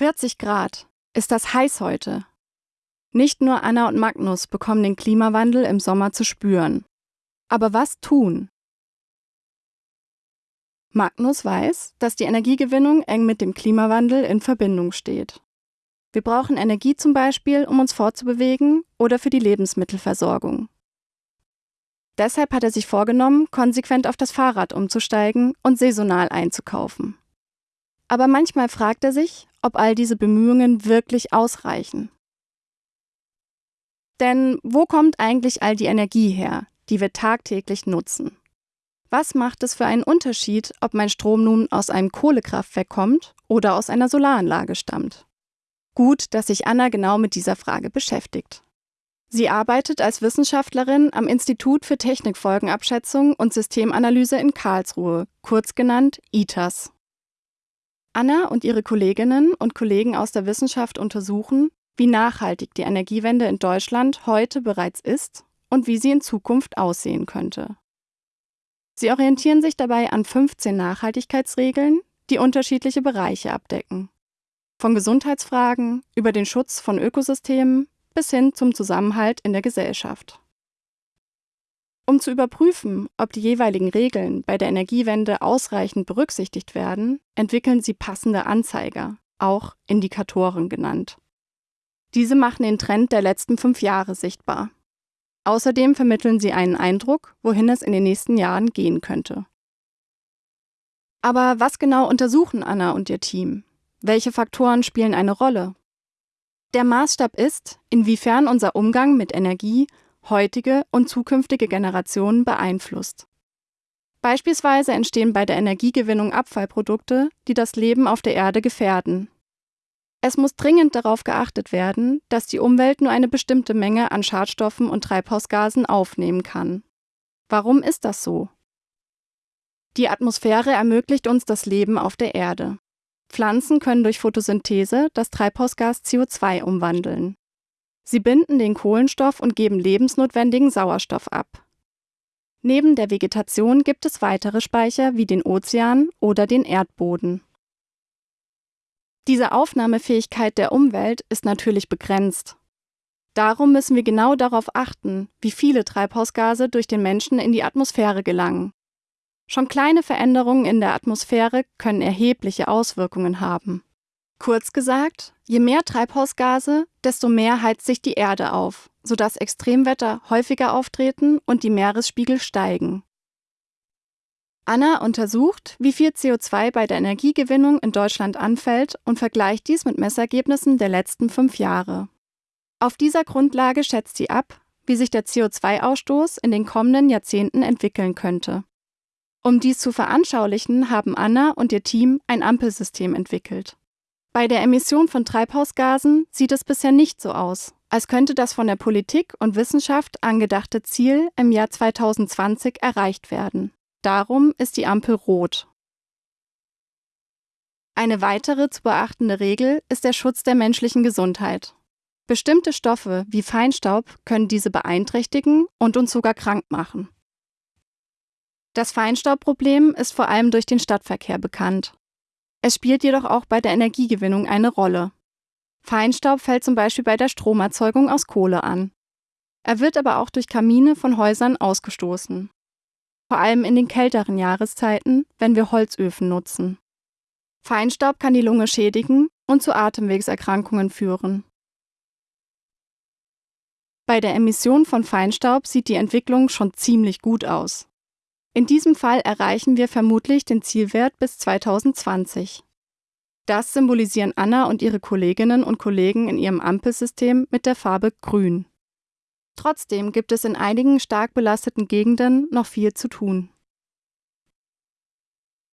40 Grad. Ist das heiß heute? Nicht nur Anna und Magnus bekommen den Klimawandel im Sommer zu spüren. Aber was tun? Magnus weiß, dass die Energiegewinnung eng mit dem Klimawandel in Verbindung steht. Wir brauchen Energie zum Beispiel, um uns fortzubewegen oder für die Lebensmittelversorgung. Deshalb hat er sich vorgenommen, konsequent auf das Fahrrad umzusteigen und saisonal einzukaufen. Aber manchmal fragt er sich, ob all diese Bemühungen wirklich ausreichen. Denn wo kommt eigentlich all die Energie her, die wir tagtäglich nutzen? Was macht es für einen Unterschied, ob mein Strom nun aus einem Kohlekraftwerk kommt oder aus einer Solaranlage stammt? Gut, dass sich Anna genau mit dieser Frage beschäftigt. Sie arbeitet als Wissenschaftlerin am Institut für Technikfolgenabschätzung und Systemanalyse in Karlsruhe, kurz genannt ITAS. Anna und ihre Kolleginnen und Kollegen aus der Wissenschaft untersuchen, wie nachhaltig die Energiewende in Deutschland heute bereits ist und wie sie in Zukunft aussehen könnte. Sie orientieren sich dabei an 15 Nachhaltigkeitsregeln, die unterschiedliche Bereiche abdecken. Von Gesundheitsfragen über den Schutz von Ökosystemen bis hin zum Zusammenhalt in der Gesellschaft. Um zu überprüfen, ob die jeweiligen Regeln bei der Energiewende ausreichend berücksichtigt werden, entwickeln sie passende Anzeiger, auch Indikatoren genannt. Diese machen den Trend der letzten fünf Jahre sichtbar. Außerdem vermitteln sie einen Eindruck, wohin es in den nächsten Jahren gehen könnte. Aber was genau untersuchen Anna und ihr Team? Welche Faktoren spielen eine Rolle? Der Maßstab ist, inwiefern unser Umgang mit Energie heutige und zukünftige Generationen beeinflusst. Beispielsweise entstehen bei der Energiegewinnung Abfallprodukte, die das Leben auf der Erde gefährden. Es muss dringend darauf geachtet werden, dass die Umwelt nur eine bestimmte Menge an Schadstoffen und Treibhausgasen aufnehmen kann. Warum ist das so? Die Atmosphäre ermöglicht uns das Leben auf der Erde. Pflanzen können durch Photosynthese das Treibhausgas CO2 umwandeln. Sie binden den Kohlenstoff und geben lebensnotwendigen Sauerstoff ab. Neben der Vegetation gibt es weitere Speicher wie den Ozean oder den Erdboden. Diese Aufnahmefähigkeit der Umwelt ist natürlich begrenzt. Darum müssen wir genau darauf achten, wie viele Treibhausgase durch den Menschen in die Atmosphäre gelangen. Schon kleine Veränderungen in der Atmosphäre können erhebliche Auswirkungen haben. Kurz gesagt, je mehr Treibhausgase, desto mehr heizt sich die Erde auf, sodass Extremwetter häufiger auftreten und die Meeresspiegel steigen. Anna untersucht, wie viel CO2 bei der Energiegewinnung in Deutschland anfällt und vergleicht dies mit Messergebnissen der letzten fünf Jahre. Auf dieser Grundlage schätzt sie ab, wie sich der CO2-Ausstoß in den kommenden Jahrzehnten entwickeln könnte. Um dies zu veranschaulichen, haben Anna und ihr Team ein Ampelsystem entwickelt. Bei der Emission von Treibhausgasen sieht es bisher nicht so aus, als könnte das von der Politik und Wissenschaft angedachte Ziel im Jahr 2020 erreicht werden. Darum ist die Ampel rot. Eine weitere zu beachtende Regel ist der Schutz der menschlichen Gesundheit. Bestimmte Stoffe wie Feinstaub können diese beeinträchtigen und uns sogar krank machen. Das Feinstaubproblem ist vor allem durch den Stadtverkehr bekannt. Es spielt jedoch auch bei der Energiegewinnung eine Rolle. Feinstaub fällt zum Beispiel bei der Stromerzeugung aus Kohle an. Er wird aber auch durch Kamine von Häusern ausgestoßen. Vor allem in den kälteren Jahreszeiten, wenn wir Holzöfen nutzen. Feinstaub kann die Lunge schädigen und zu Atemwegserkrankungen führen. Bei der Emission von Feinstaub sieht die Entwicklung schon ziemlich gut aus. In diesem Fall erreichen wir vermutlich den Zielwert bis 2020. Das symbolisieren Anna und ihre Kolleginnen und Kollegen in ihrem Ampelsystem mit der Farbe Grün. Trotzdem gibt es in einigen stark belasteten Gegenden noch viel zu tun.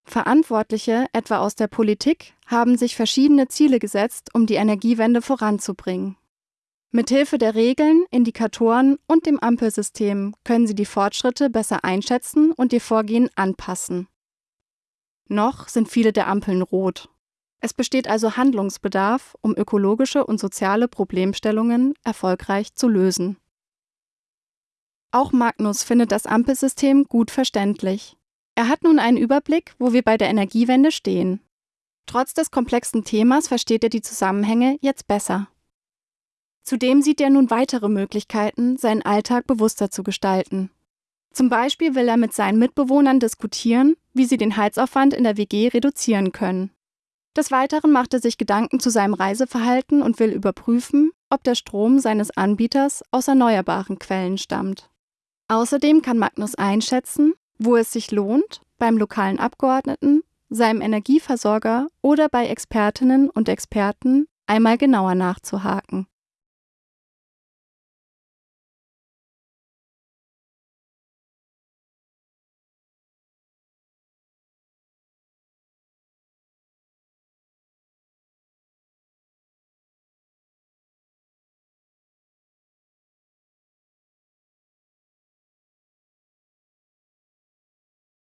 Verantwortliche, etwa aus der Politik, haben sich verschiedene Ziele gesetzt, um die Energiewende voranzubringen. Mithilfe der Regeln, Indikatoren und dem Ampelsystem können Sie die Fortschritte besser einschätzen und Ihr Vorgehen anpassen. Noch sind viele der Ampeln rot. Es besteht also Handlungsbedarf, um ökologische und soziale Problemstellungen erfolgreich zu lösen. Auch Magnus findet das Ampelsystem gut verständlich. Er hat nun einen Überblick, wo wir bei der Energiewende stehen. Trotz des komplexen Themas versteht er die Zusammenhänge jetzt besser. Zudem sieht er nun weitere Möglichkeiten, seinen Alltag bewusster zu gestalten. Zum Beispiel will er mit seinen Mitbewohnern diskutieren, wie sie den Heizaufwand in der WG reduzieren können. Des Weiteren macht er sich Gedanken zu seinem Reiseverhalten und will überprüfen, ob der Strom seines Anbieters aus erneuerbaren Quellen stammt. Außerdem kann Magnus einschätzen, wo es sich lohnt, beim lokalen Abgeordneten, seinem Energieversorger oder bei Expertinnen und Experten einmal genauer nachzuhaken.